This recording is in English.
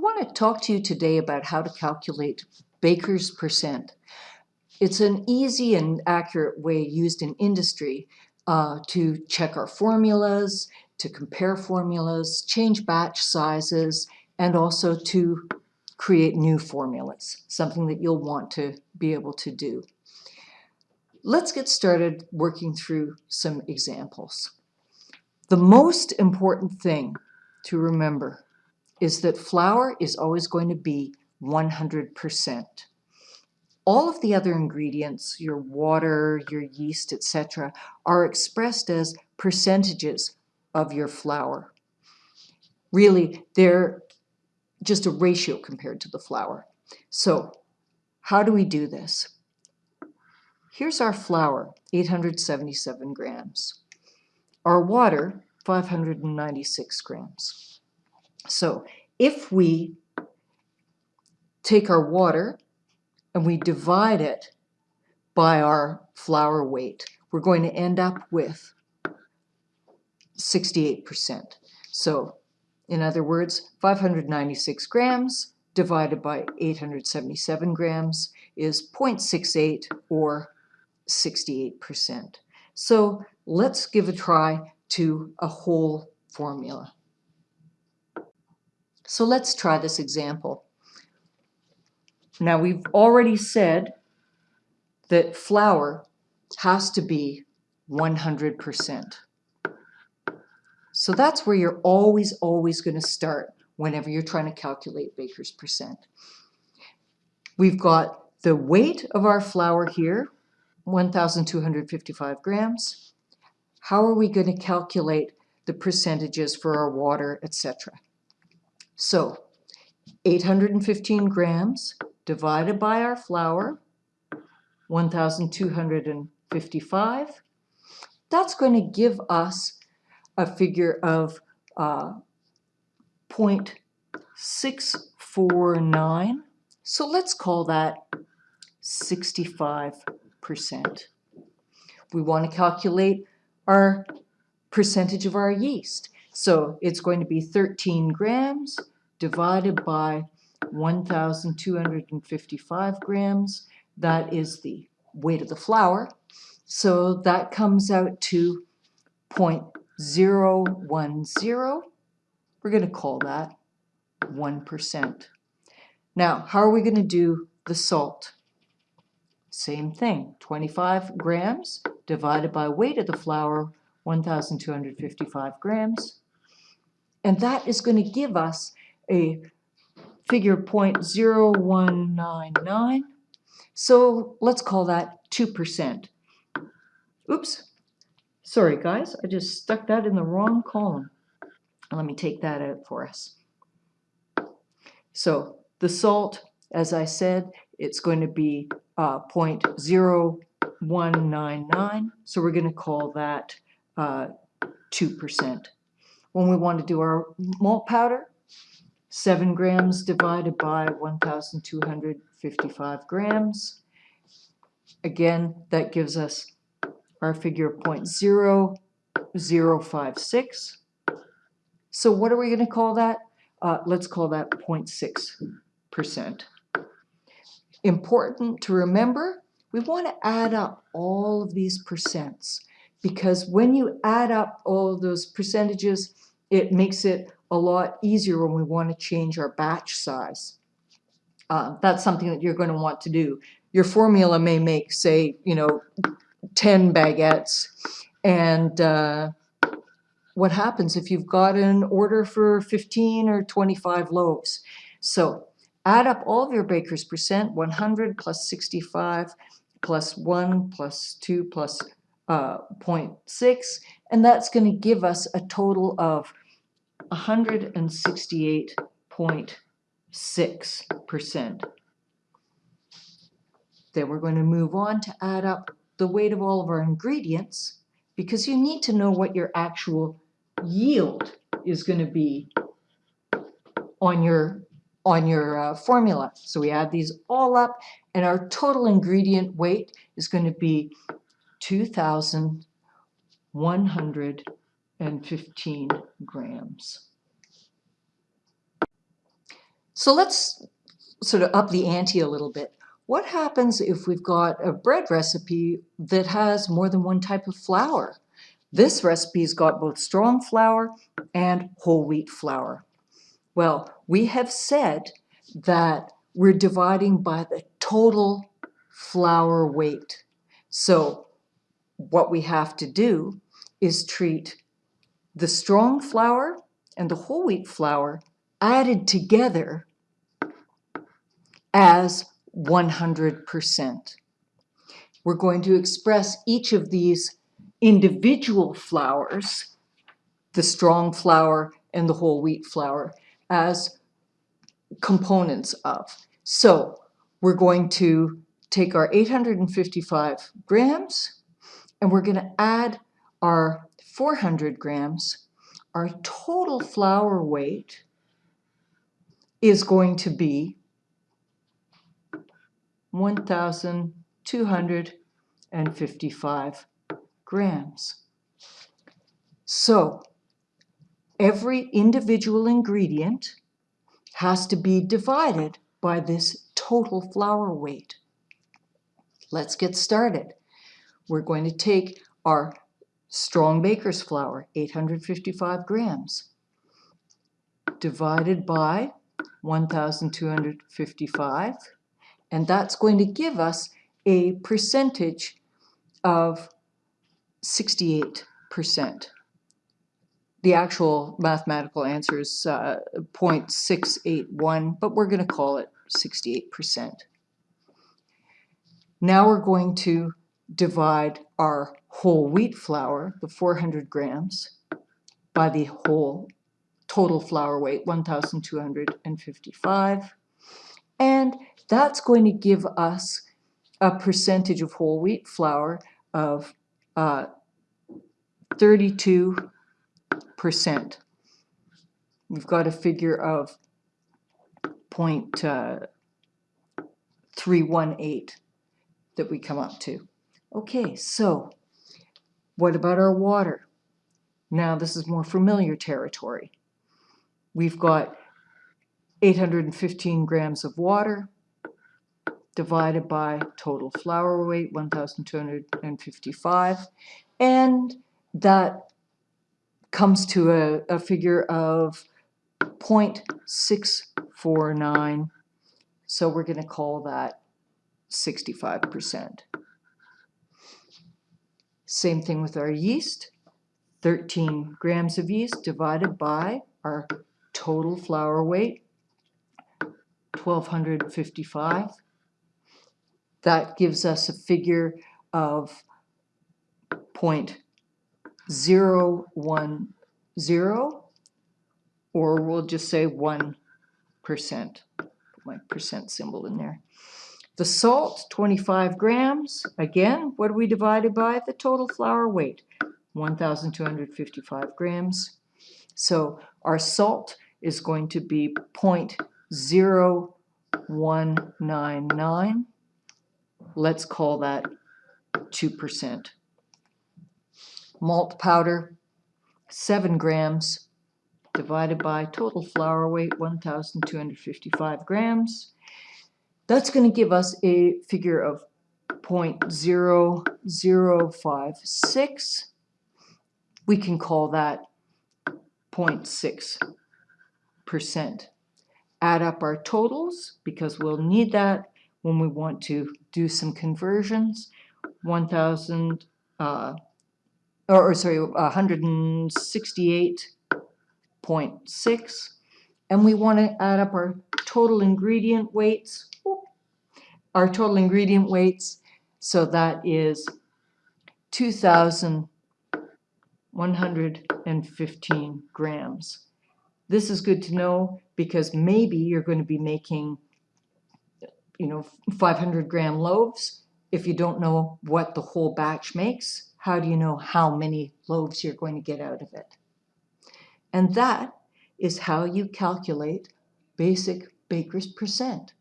I want to talk to you today about how to calculate Baker's percent. It's an easy and accurate way used in industry uh, to check our formulas, to compare formulas, change batch sizes, and also to create new formulas, something that you'll want to be able to do. Let's get started working through some examples. The most important thing to remember is that flour is always going to be 100%. All of the other ingredients, your water, your yeast, etc., are expressed as percentages of your flour. Really, they're just a ratio compared to the flour. So how do we do this? Here's our flour, 877 grams. Our water, 596 grams. So if we take our water and we divide it by our flour weight, we're going to end up with 68%. So in other words, 596 grams divided by 877 grams is 0.68 or 68%. So let's give a try to a whole formula. So let's try this example. Now we've already said that flour has to be 100%. So that's where you're always, always going to start whenever you're trying to calculate baker's percent. We've got the weight of our flour here, 1,255 grams. How are we going to calculate the percentages for our water, etc.? So 815 grams divided by our flour, 1,255, that's going to give us a figure of uh, 0.649. So let's call that 65%. We want to calculate our percentage of our yeast. So it's going to be 13 grams divided by 1,255 grams. That is the weight of the flour. So that comes out to 0.010. We're going to call that 1%. Now, how are we going to do the salt? Same thing, 25 grams divided by weight of the flour, 1,255 grams. And that is going to give us a figure 0.0199. So let's call that 2%. Oops, sorry guys, I just stuck that in the wrong column. Let me take that out for us. So the salt, as I said, it's going to be uh, 0.0199. So we're going to call that 2%. Uh, when we want to do our malt powder, 7 grams divided by 1,255 grams. Again, that gives us our figure of 0.0056. So what are we going to call that? Uh, let's call that 0.6%. Important to remember, we want to add up all of these percents because when you add up all those percentages, it makes it a lot easier when we want to change our batch size. Uh, that's something that you're going to want to do. Your formula may make, say, you know, 10 baguettes. And uh, what happens if you've got an order for 15 or 25 loaves? So add up all of your baker's percent, 100 plus 65 plus 1 plus 2 plus, uh, 0.6, and that's going to give us a total of 168.6%. Then we're going to move on to add up the weight of all of our ingredients because you need to know what your actual yield is going to be on your on your uh, formula. So we add these all up and our total ingredient weight is going to be 2,100 and 15 grams. So let's sort of up the ante a little bit. What happens if we've got a bread recipe that has more than one type of flour? This recipe's got both strong flour and whole wheat flour. Well, we have said that we're dividing by the total flour weight. So what we have to do is treat the strong flour and the whole wheat flour added together as 100%. We're going to express each of these individual flours, the strong flour and the whole wheat flour, as components of. So we're going to take our 855 grams and we're going to add our 400 grams. Our total flour weight is going to be 1,255 grams. So every individual ingredient has to be divided by this total flour weight. Let's get started. We're going to take our strong baker's flour, 855 grams, divided by 1,255 and that's going to give us a percentage of 68%. The actual mathematical answer is uh, 0.681, but we're going to call it 68%. Now we're going to divide our whole wheat flour, the 400 grams, by the whole total flour weight, 1,255. And that's going to give us a percentage of whole wheat flour of uh, 32%. We've got a figure of uh, 318 that we come up to. Okay, so what about our water? Now this is more familiar territory. We've got 815 grams of water, divided by total flour weight, 1,255. And that comes to a, a figure of 0.649. So we're going to call that 65%. Same thing with our yeast. 13 grams of yeast divided by our total flour weight, 1255. That gives us a figure of 0.010, or we'll just say 1%. Put my percent symbol in there. The salt, 25 grams. Again, what do we divided by? The total flour weight, 1,255 grams. So our salt is going to be 0.0199 let's call that 2%. Malt powder, 7 grams, divided by total flour weight, 1,255 grams. That's going to give us a figure of 0.0056. We can call that 0.6%. Add up our totals because we'll need that when we want to do some conversions, 1,000, uh, or, or sorry, 168.6, and we want to add up our total ingredient weights, our total ingredient weights, so that is 2,115 grams. This is good to know because maybe you're going to be making you know, 500 gram loaves, if you don't know what the whole batch makes, how do you know how many loaves you're going to get out of it? And that is how you calculate basic baker's percent.